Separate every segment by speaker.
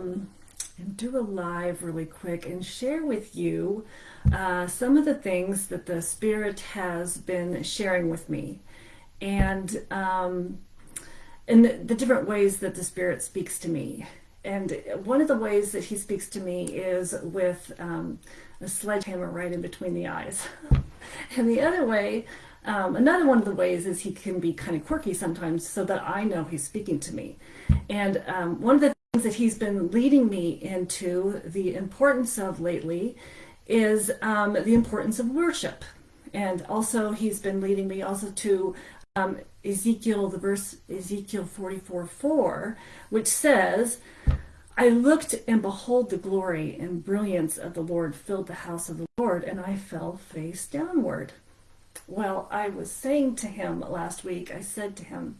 Speaker 1: um, and do a live really quick and share with you uh, some of the things that the Spirit has been sharing with me. And um, and the, the different ways that the Spirit speaks to me. And one of the ways that he speaks to me is with um, a sledgehammer right in between the eyes. and the other way, um, another one of the ways is he can be kind of quirky sometimes so that I know he's speaking to me. And um, one of the that he's been leading me into the importance of lately is um, the importance of worship. And also he's been leading me also to um, Ezekiel, the verse Ezekiel 44 4, which says, I looked and behold the glory and brilliance of the Lord filled the house of the Lord, and I fell face downward. Well, I was saying to him last week, I said to him,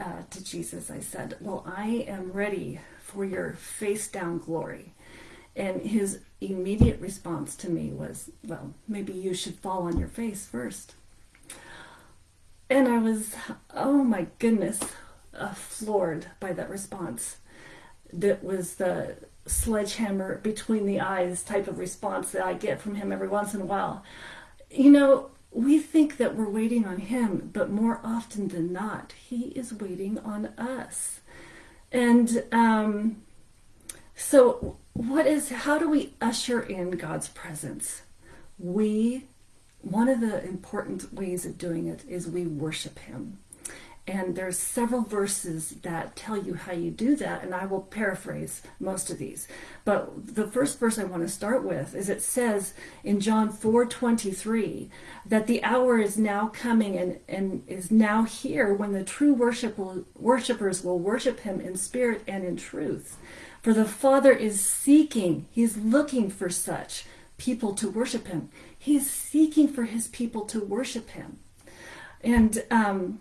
Speaker 1: uh, to Jesus, I said, Well, I am ready for your face down glory. And his immediate response to me was, Well, maybe you should fall on your face first. And I was, oh my goodness, uh, floored by that response. That was the sledgehammer between the eyes type of response that I get from him every once in a while. You know, we think that we're waiting on him, but more often than not, he is waiting on us. And um, so, what is, how do we usher in God's presence? We one of the important ways of doing it is we worship him. And there's several verses that tell you how you do that, and I will paraphrase most of these. But the first verse I want to start with is it says in John 4:23 that the hour is now coming and, and is now here when the true worship will, worshipers will worship him in spirit and in truth. For the Father is seeking, he's looking for such people to worship him. He's seeking for his people to worship him. And um,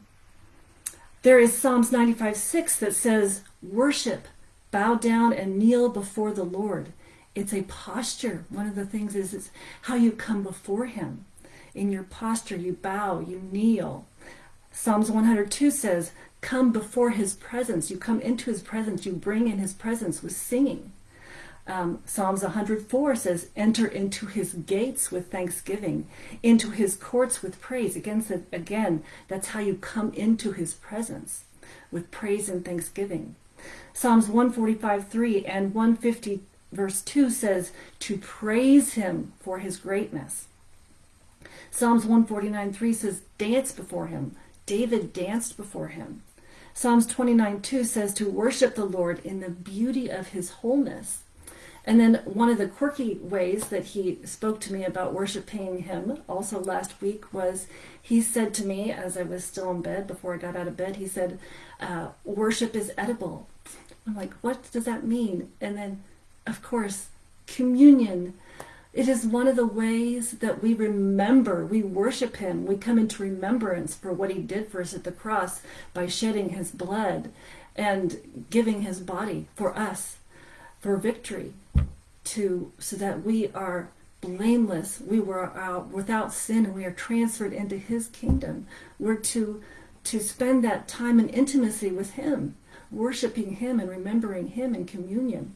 Speaker 1: there is Psalms 95 6 that says, Worship, bow down and kneel before the Lord. It's a posture. One of the things is, is how you come before him. In your posture, you bow, you kneel. Psalms 102 says, Come before his presence. You come into his presence. You bring in his presence with singing. Um, Psalms 104 says, enter into his gates with thanksgiving, into his courts with praise. Again, again, that's how you come into his presence, with praise and thanksgiving. Psalms 145, 3 and 150, verse 2 says, to praise him for his greatness. Psalms 149, 3 says, dance before him. David danced before him. Psalms 29, 2 says, to worship the Lord in the beauty of his wholeness. And then one of the quirky ways that he spoke to me about worshiping him also last week was he said to me as I was still in bed before I got out of bed, he said, uh, worship is edible. I'm like, what does that mean? And then, of course, communion. It is one of the ways that we remember, we worship him, we come into remembrance for what he did for us at the cross by shedding his blood and giving his body for us for victory to so that we are blameless. We were uh, without sin and we are transferred into his kingdom. We're to to spend that time in intimacy with him worshiping him and remembering him in communion.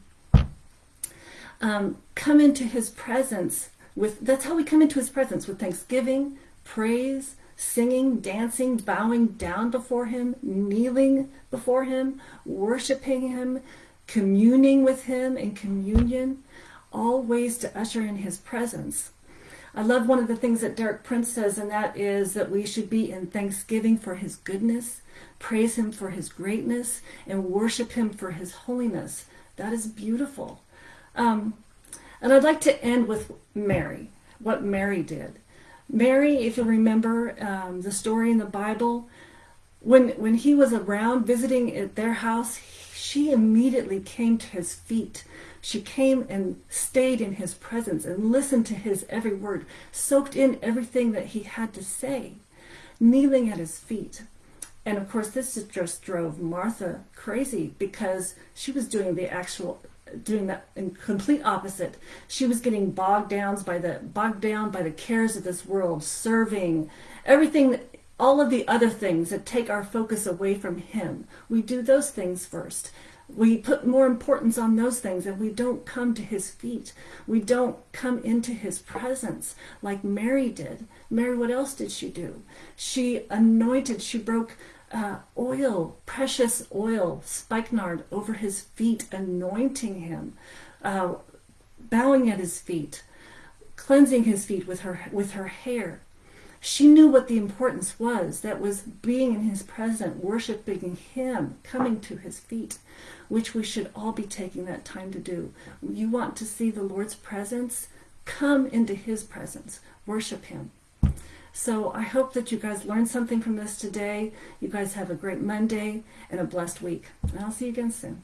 Speaker 1: Um, come into his presence with that's how we come into his presence with thanksgiving praise singing dancing bowing down before him kneeling before him worshiping him communing with him in communion, all ways to usher in his presence. I love one of the things that Derek Prince says, and that is that we should be in thanksgiving for his goodness, praise him for his greatness, and worship him for his holiness. That is beautiful. Um, and I'd like to end with Mary, what Mary did. Mary, if you remember um, the story in the Bible, when, when he was around visiting at their house, she immediately came to his feet. She came and stayed in his presence and listened to his every word, soaked in everything that he had to say, kneeling at his feet. And of course, this just drove Martha crazy because she was doing the actual doing that complete opposite. She was getting bogged down by the bogged down by the cares of this world, serving everything all of the other things that take our focus away from him. We do those things first. we put more importance on those things and we don't come to his feet. We don't come into his presence like Mary did. Mary, what else did she do? She anointed, she broke uh, oil, precious oil, spikenard over his feet, anointing him, uh, bowing at his feet, cleansing his feet with her with her hair. She knew what the importance was. That was being in his presence, worshiping him, coming to his feet, which we should all be taking that time to do. You want to see the Lord's presence? Come into his presence. Worship him. So I hope that you guys learned something from this today. You guys have a great Monday and a blessed week. And I'll see you again soon.